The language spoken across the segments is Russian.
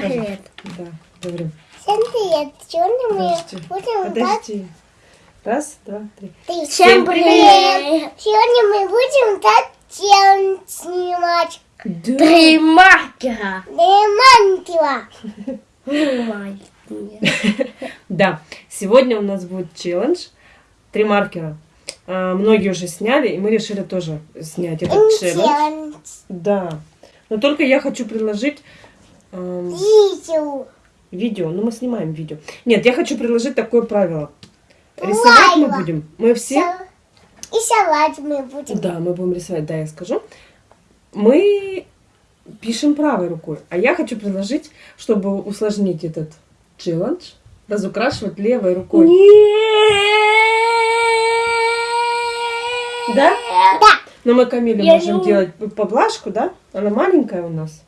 скажи. привет. Да, говорим. Всем привет! Сегодня мы Подожди. будем дать... Подожди. Раз, два, три. Всем Всем привет. Сегодня мы будем дать челлендж снимать. Да. Три маркера. Демантила. Маленькие. Да, сегодня у нас будет челлендж. Три маркера. А, многие уже сняли, и мы решили тоже снять этот челлендж. Челлендж. Да. Но только я хочу предложить эм, Видео. видео. Ну, мы снимаем видео. Нет, я хочу предложить такое правило. Рисовать мы Правило. будем. Мы все... И салат мы будем. Да, мы будем рисовать, да, я скажу. Мы пишем правой рукой. А я хочу предложить, чтобы усложнить этот челлендж, разукрашивать левой рукой. Да? Да. Но мы Камиле Я можем не делать поблажку, да? Она маленькая у нас.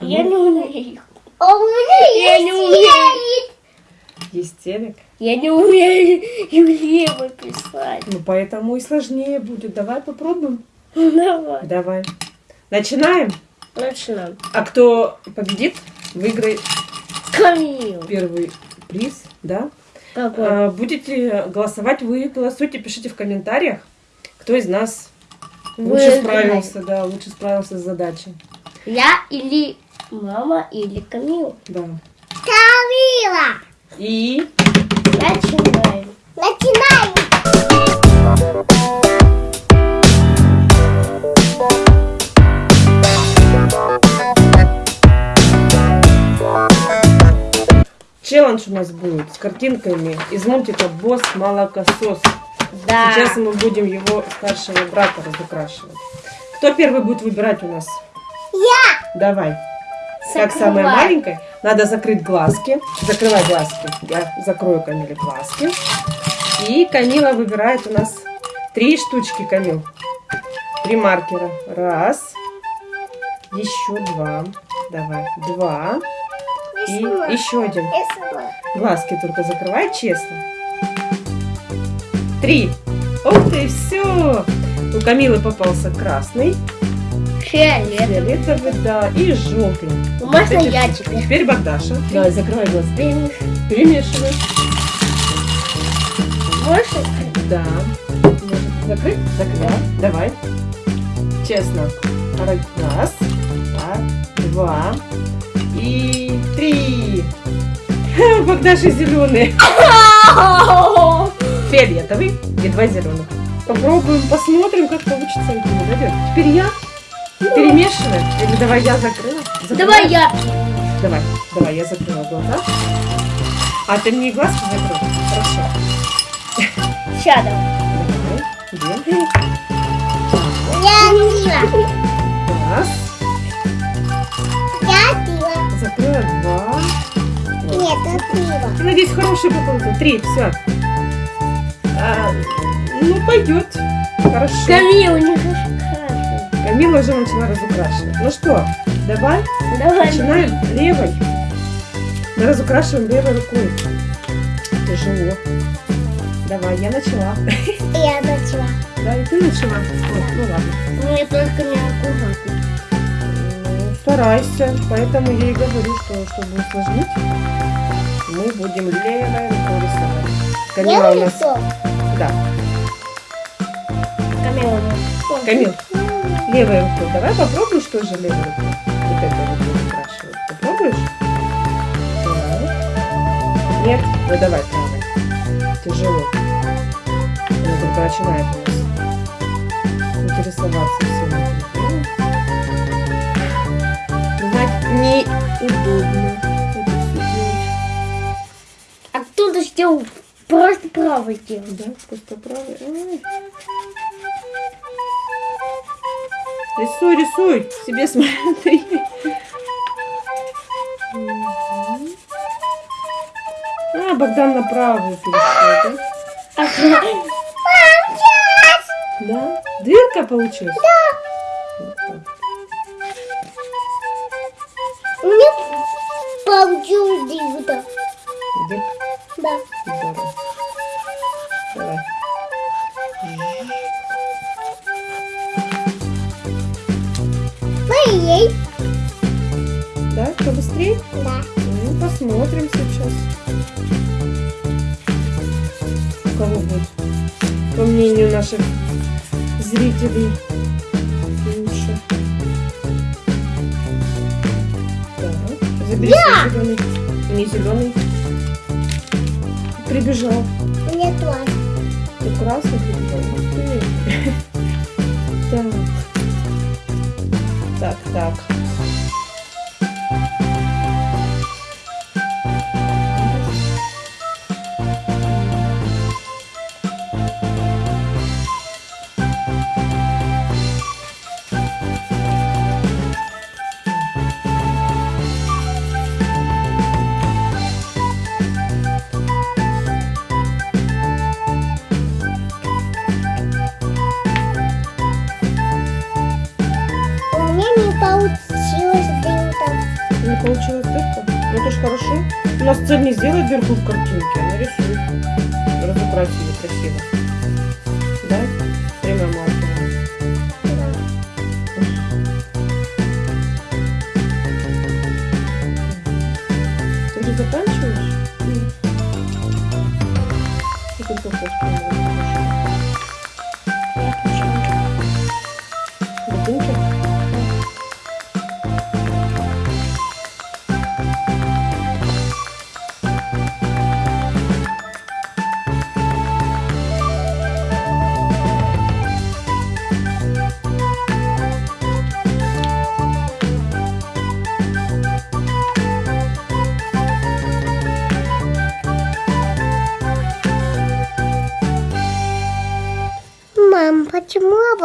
Я не умею. А у меня Я есть не умею. Есть телек. Я не умею левой писать. Ну, поэтому и сложнее будет. Давай попробуем. Давай. Давай. Начинаем. Начинаем. А кто победит, выиграет Камил. первый приз, да? Какой? А, Будете голосовать, вы голосуйте, пишите в комментариях, кто из нас лучше Выиграет. справился, да, лучше справился с задачей. Я или мама, или Камил. Да. Камила. И Начинаем. Начинаем. челлендж у нас будет с картинками из мультика «Босс Молокосос». Да. Сейчас мы будем его старшего брата разукрашивать. Кто первый будет выбирать у нас? Я. Давай. Как самая маленькая, надо закрыть глазки. Закрывай глазки. Я закрою Камиле глазки. И Камила выбирает у нас три штучки, Камил. Три маркера. Раз. Еще два. Давай. Два. И еще один. Глазки только закрывай, честно. Три. Ух ты, все. У Камилы попался красный, Фиолет. фиолетовый, да, и желтый. Можно Эти- я теперь? Теперь Богдаша. Давай, закрывай глазки. Блин, Перемешивай. Можно? Да. Может, Закрыть? Закрывай. Давай. Честно. Раз, два и три. Богдаша зеленый. Фиолетовый и два зеленых. Попробуем, посмотрим, как получится. Теперь я. Перемешиваем. Или давай я закрыла. Закрывай. Давай я. Давай, давай, я закрыла глаза. А ты мне глазки закрыл? Хорошо. Сейчас давай. Давай? Я пила. Раз. Я пила. Закрыла два. Нет, пила. Я надеюсь, хороший попался. Три, все. ну, пойдет. Хорошо. Камил, не расскажи. Камила уже начала разукрашивать. Ну что, давай Давай. начинаем левой. Мы разукрашиваем левой рукой. Тяжело. Давай, я начала. Я начала. Да, и ты начала. Ой, ну ладно. Мне только не аккуратно. Ну, Старайся. Поэтому я и говорю, что чтобы усложнить, мы будем левой рукой рисовать. Камила у нас... лицо. Да. Камил. Камил, левой рукой. Давай попробуем, что же левой рукой. Вот это вот буду спрашивать. Попробуешь? Да. Нет? Ну давай правой. Тяжело. Она только начинает у нас интересоваться всем этим. Знать неудобно. А кто-то сделал просто правый делал. Да, просто правой. Рисуй, рисуй. Себе смотри. А, Богдан на правую перешел, да? Да? Дырка получилась? Да. У меня получилось дивно. Дырка. Да. Здорово. Моей. Да, быстрее? Да. Ну, посмотрим сейчас. У кого будет, по мнению наших зрителей, лучше. Так, забери зеленый. Не зеленый. Прибежал. Мне тоже. Ты красный прибежал. Так. Так, так. Нас цель не сделать дырку в картинке, а нарисуй. Разукрасить ее красиво.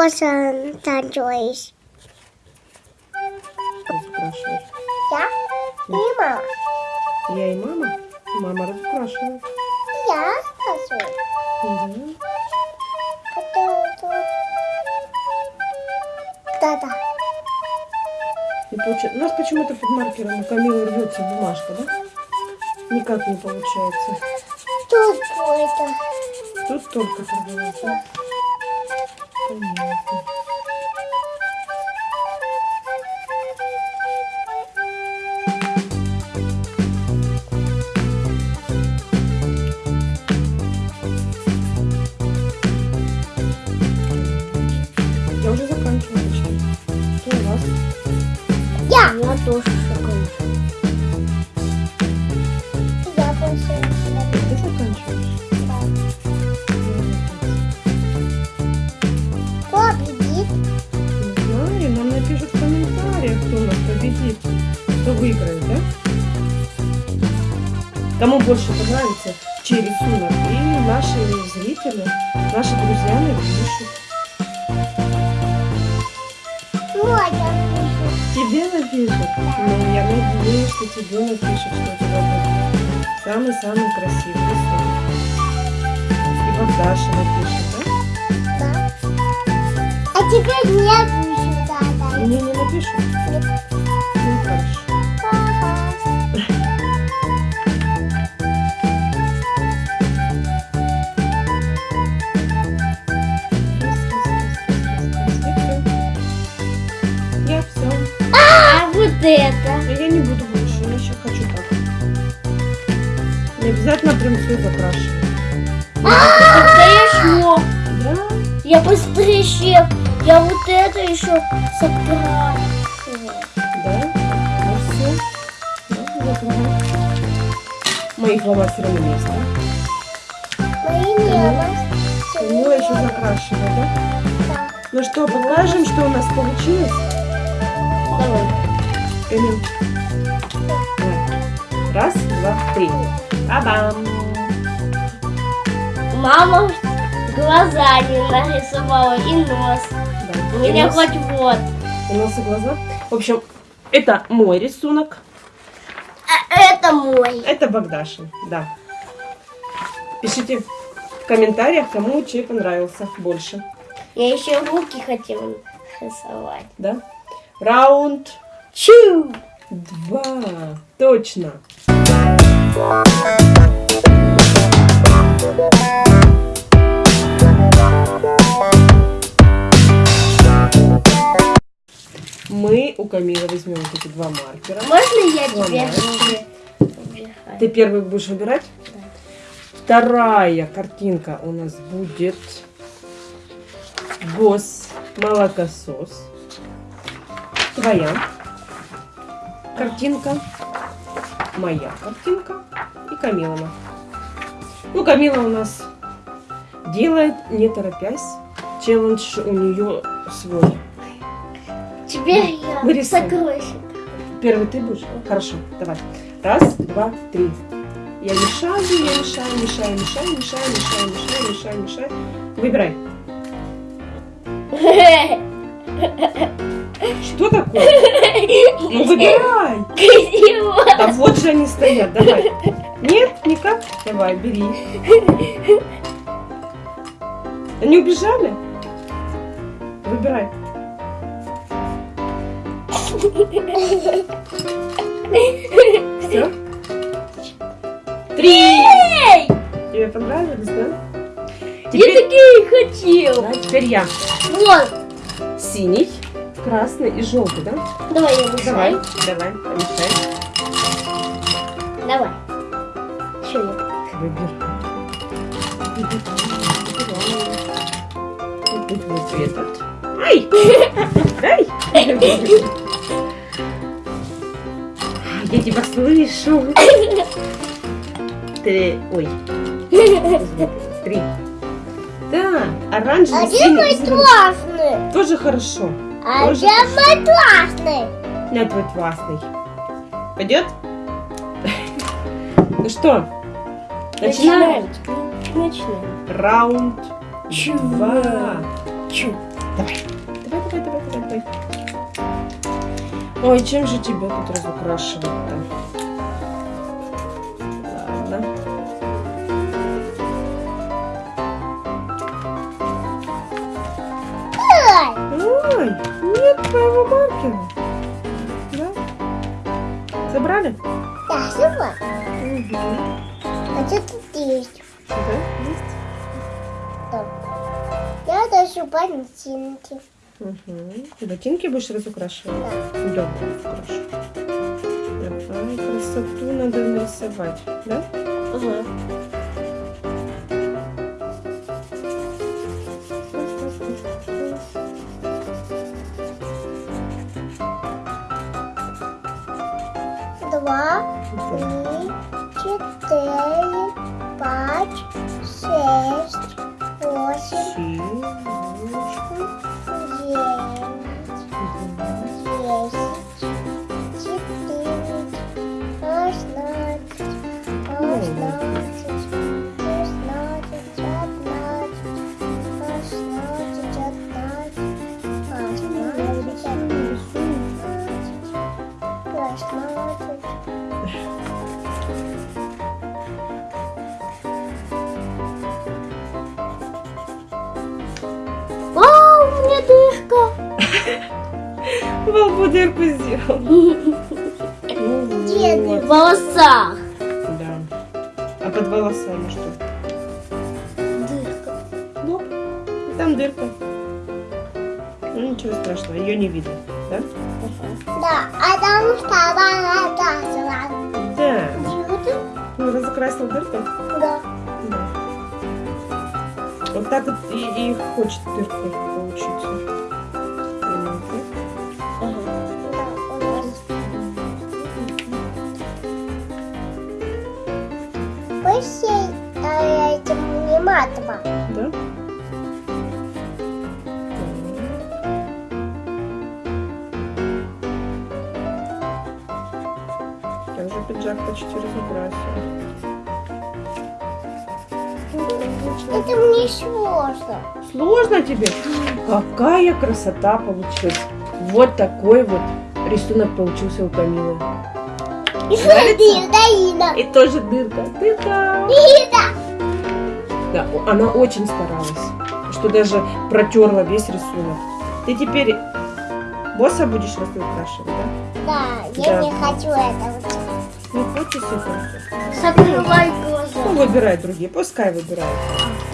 Обоссан танцуешь? Разукрашиваешь. Я и мама. Я и мама? Мама разукрашивает. Я танцую. Тут. Да-да. Не получается. У нас почему-то под маркером у Камилы рвется бумажка, да? Никак не получается. Тут это. Тут только торговать, да? Чей рисунок. И наши зрители, наши друзья напишут. Вот пишу. Тебе напишут? Ну, я надеюсь, что тебе напишут, что у тебя будет самый-самый красивый рисунок. И Богдаша напишет, да? Да. А теперь не пишу, да, да. Мне не напишут? Ну, обязательно прям все закрашивать. Хорошо. Да? Я быстрее, чем я вот это еще закрашу. Да? Ну все. Да, закрывай. Мои фломастеры на место. Мои небо. Камила еще закрашивает, да? Да. Ну что, покажем, что у нас получилось? Давай. Раз, два, три. Ба-бам! Мама глаза не нарисовала и нос. Да. У И меня нос- хоть вот. и нос и глаза. В общем, это мой рисунок. А это мой. Это Богдашин, да. Пишите в комментариях, кому чей понравился больше. Я еще руки хотела рисовать. Да? Раунд Чу! два. Точно. У Камилы возьмем вот эти два маркера. Можно я тебе убираю? Ты первый будешь выбирать? Вторая картинка у нас будет босс молокосос. Твоя картинка, моя картинка и Камилова. Ну, Камила у нас делает, не торопясь. Челлендж у нее свой. Теперь я Вырисуй. сокровище. Первый ты будешь? Хорошо, давай. Раз, два, три. Я мешаю, я мешаю, мешаю, мешаю, мешаю, мешаю, мешаю, мешаю, мешаю. Выбирай. Что такое? Ну выбирай. Да вот же они стоят, давай. Нет, никак? Давай, бери. Они убежали? Выбирай. Все? Три! Тебе понравились, да? я Теперь, такие хотел. да, теперь я. Вот. Синий, красный и желтый, да? Давай я Давай, мешаю. давай, помешай. Давай. Что я? Выбирай. Вот этот. Ай! Ай! Я тебя слышу. Ты... Ой. Три. Да, оранжевый, А где синий мой классный? Тоже хорошо. А Тоже где мой классный? На твой классный. Пойдет? Ну что, начинаем? Начинаем. Раунд Чего? Чу. Давай, Ой, чем же тебя тут разукрашивать-то? Ладно. Ой, нет твоего маркера. Да? Собрали? Да, сама. Угу. А что тут есть? Да, есть? Там. Я даже ботинки. Угу. Ботинки будешь разукрашивать? Да. Да, разукрашу. Давай, красоту надо нарисовать, да? Ага. Два, три, четыре, пять, шесть, восемь, шестнадцать, шестнадцать, шестнадцать, пятнадцать, шестнадцать, шестнадцать. Вау, у меня дырка. Лбу дырку сделал. страшного, ее не видно, да? Да, а там вторая дата. Да. Ну, разукрасил дырку? Да. Да. Вот так вот и, и хочет дырка получиться. Пусть я этим не матово. Да? Пиджак почти разукрасила. Это мне сложно. Сложно тебе? Какая красота получилась. Вот такой вот рисунок получился у Камилы. И Нравится? Даина. И тоже дырка. Дырка. Даина. Да, она очень старалась, что даже протерла весь рисунок. Ты теперь босса будешь разукрашивать, да? Да, я Да. не хочу этого. Не хочешь это? Закрывай Ну, глаза. выбирай другие, пускай выбирают.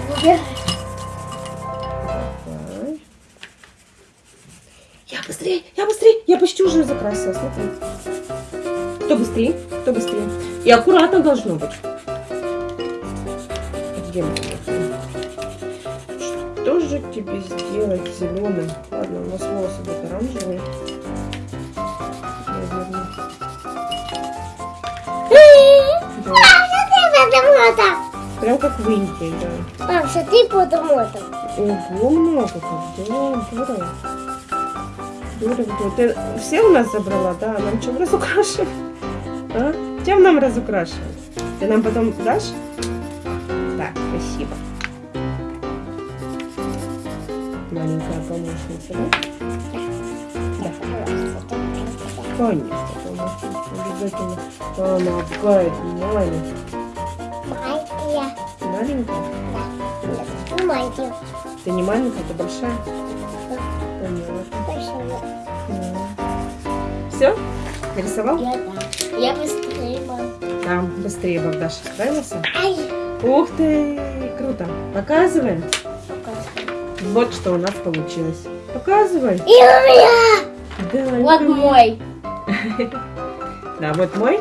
Выбирай. Давай. Я Быстрее, я быстрее. Я почти уже закрасила, смотри. Кто быстрее? Кто быстрее? И аккуратно должно быть. Где мы? Что же тебе сделать зеленым? Ладно, у нас волосы будут оранжевые. Потому что. Прям как в Индии, да. Мам, что ты потому что. Ого, много как, да, здорово. Здорово. Ты все у нас забрала, да? Нам чем разукрашивать? А? Чем нам разукрашивать? Ты нам потом дашь? Так, спасибо. Маленькая помощница, да? Да, конечно, помощница. Обязательно помогает маме. Маленькая. Маленькая? Ну, маленькая. Ты не маленькая, ты большая? Поняла. Все? Нарисовал? Я да. Я быстрее, мам. Там быстрее Богдаша справился. Ай, Ух ты, круто. Показываем. Показывай. Вот что у нас получилось. Показывай. и у меня. Да, Вот мой. Да, вот мой И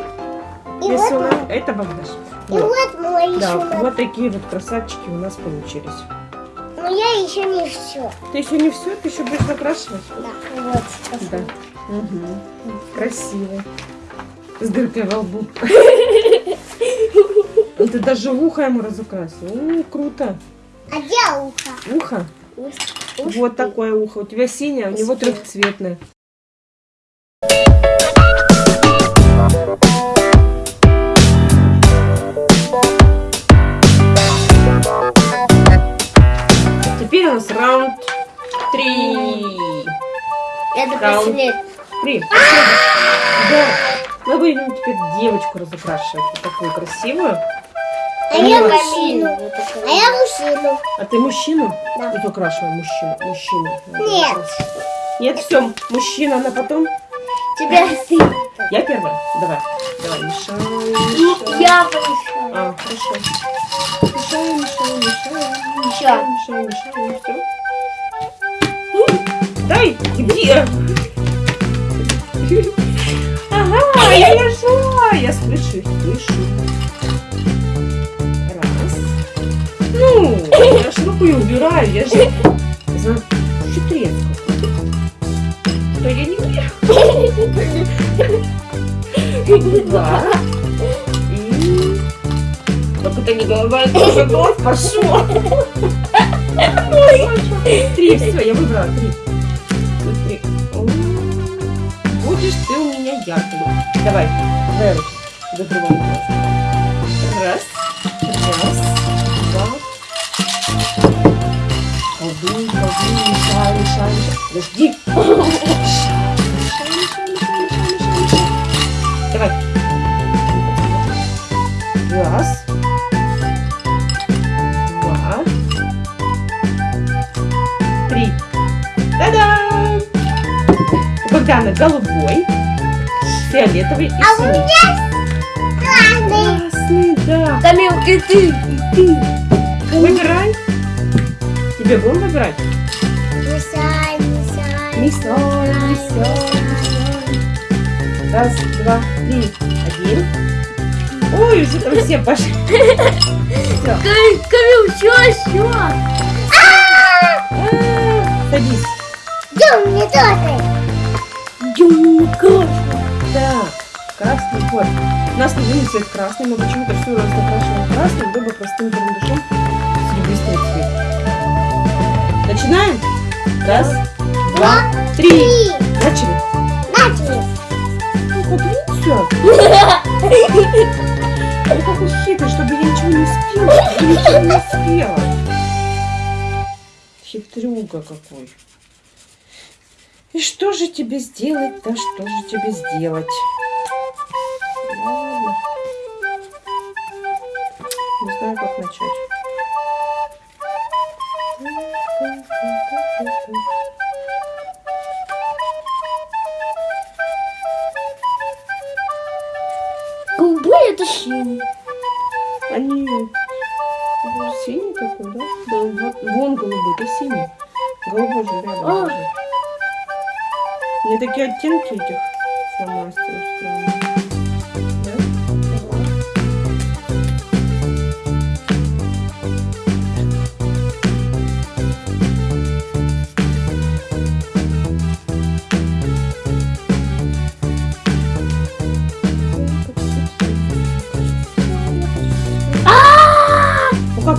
вот, рисунок. Это Богдаш. И Вот. вот Да, вот такие вот красавчики у нас получились. Но я еще не все. Ты еще не все, ты еще будешь закрашивать? Да, вот. Да. Угу. Красиво. С дыркой во лбу. Ты даже ухо ему разукрасил. О, круто. А где ухо? Ухо. Вот такое ухо. У тебя синее, а у него трехцветное. У нас раунд три. Это Раунд. последний. Три. Да. Мы будем теперь девочку разукрашивать. Вот такую красивую. А я мужчину. А я мужчину. А ты мужчину? Да. Вот украшивай мужчину. Мужчину. Нет. Нет, все, мужчина на потом. Тебя Я первая. Давай. Давай, мешай. Мешай. я помешаю. А, хорошо. Мешай, мешай, мешай. Еще. Мешай, мешай, все. Дай, где? Ага, я нашла. Я слышу, слышу. Раз. Ну, я рукой убираю, я же за хитрец какой-то. Да я не умею. Два. Как это не голова, это уже глаз пошел. Три, все, я выбрала три. Будешь ты у меня яркой. Давай, давай руки. Закрываем глаз. Раз, раз, два. Колдуй, колдуй, мешай, мешай. Подожди. Голубой, фиолетовый и А у синий. меня красный. Да. Камил, и ты, и ты. Выбирай. Тебе будем выбирать? Мешай. Мисоль, мисоль, мисоль. Раз, два, три. Один. Ой, уже там все пошли. Камил, Камил, все, все. Садись. Идем, мне тоже. Красный. Да, красный вот. У нас любимый цвет красный, мы почему-то все закрашиваем красным, либо простым карандашом серебристый цвет. Начинаем? Раз, два, три. Начали. Начали. Ну, видите? Ну, какой хитрый, чтобы я ничего не успела. Я ничего не успела. Хитрюга какой. И что же тебе сделать-то? Что же тебе сделать? Ладно. Не знаю, как начать. Такие оттенки этих фломастеров странные.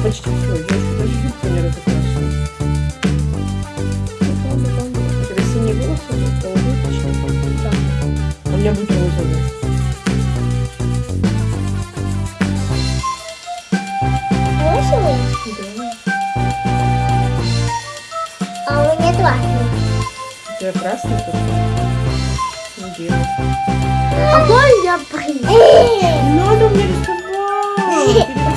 Почти все? Я еще даже юбку не разукрасила. Это синие волосы, меня будет розовый. Розовый? Да. А у меня красный. У тебя красный? Ну, белый. А я? Не надо мне рисовать!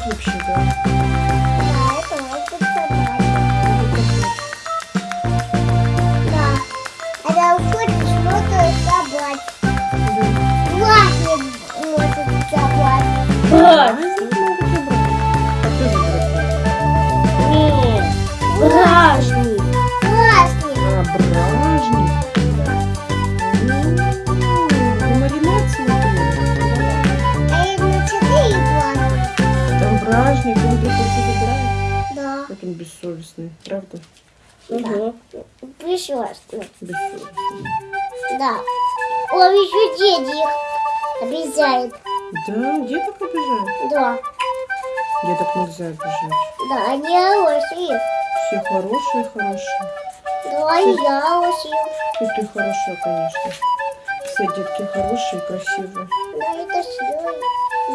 вообще, да? Прекрасно. Бессовестный. Да. Он еще денег обещает. Да, деток обижают. Да. Деток нельзя обижать. Да, они хорошие. Все хорошие, хорошие. Да, и я хорошие. И ты хорошая, конечно. Все детки хорошие, красивые. Да, это сила.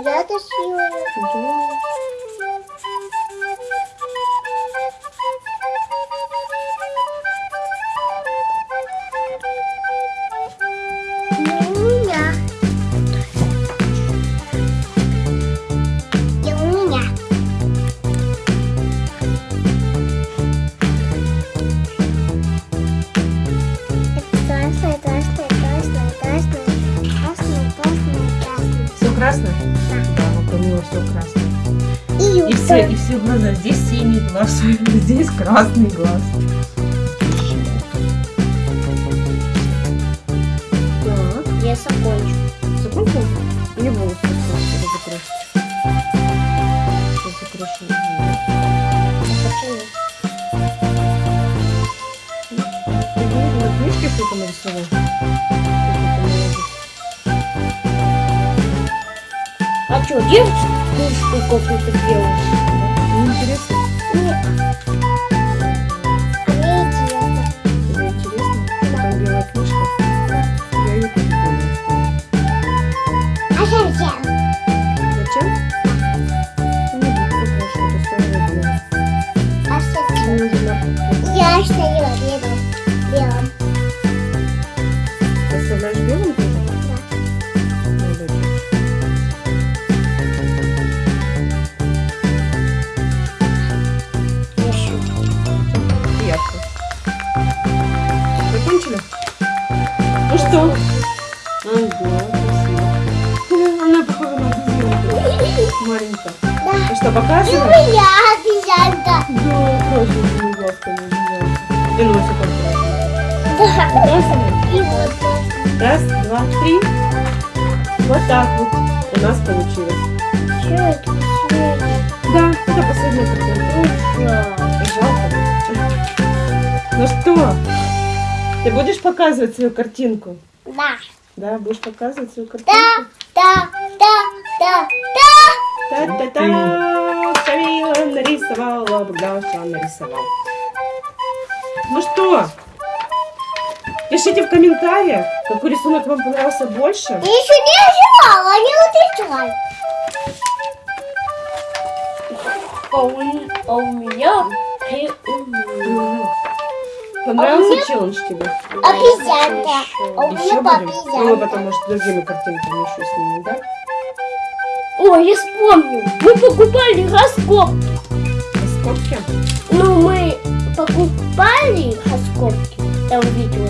Я это сила. Да. Красное? Да, вот у него все красное. И И все, и все глаза. Здесь синий глаз, здесь красный глаз. Так, Я закончу. закончил? Мне волосы закрасить. Сейчас закрашу. Почему? Ты говорила, на книжке что-то нарисовал? Что, девочка книжку какую-то делаешь? Ну что, ты будешь показывать свою картинку? Да. Да, будешь показывать свою Да, картинку? да, да, да, да. Та-та-та! Шамила нарисовала, Богдаша нарисовал. Ну что, пишите в комментариях, какой рисунок вам понравился больше. Я еще не оживала, не утечай. А у, а у меня Понравился челлендж тебе? Обезьянка. А у меня будем? Ну, мы обезьянка. потом, может, другими картинками еще снимем, да? О, я вспомнил. Мы покупали раскопки. Раскопки? Ну, мы покупали раскопки. Там видео.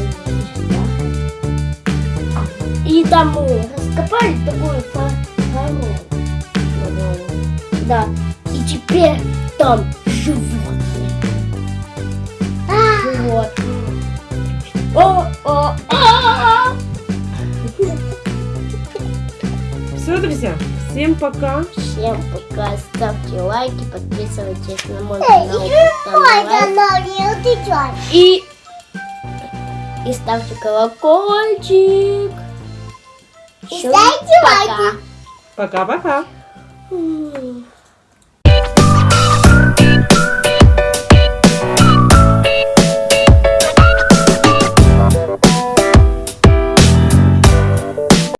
И там мы раскопали такую фару. Да. И теперь там животные. Животные. О, о, а, Все, друзья, всем пока. Всем пока. Ставьте лайки, подписывайтесь на мой канал. И, и ставьте колокольчик. И Всё, ставьте пока. Пока-пока.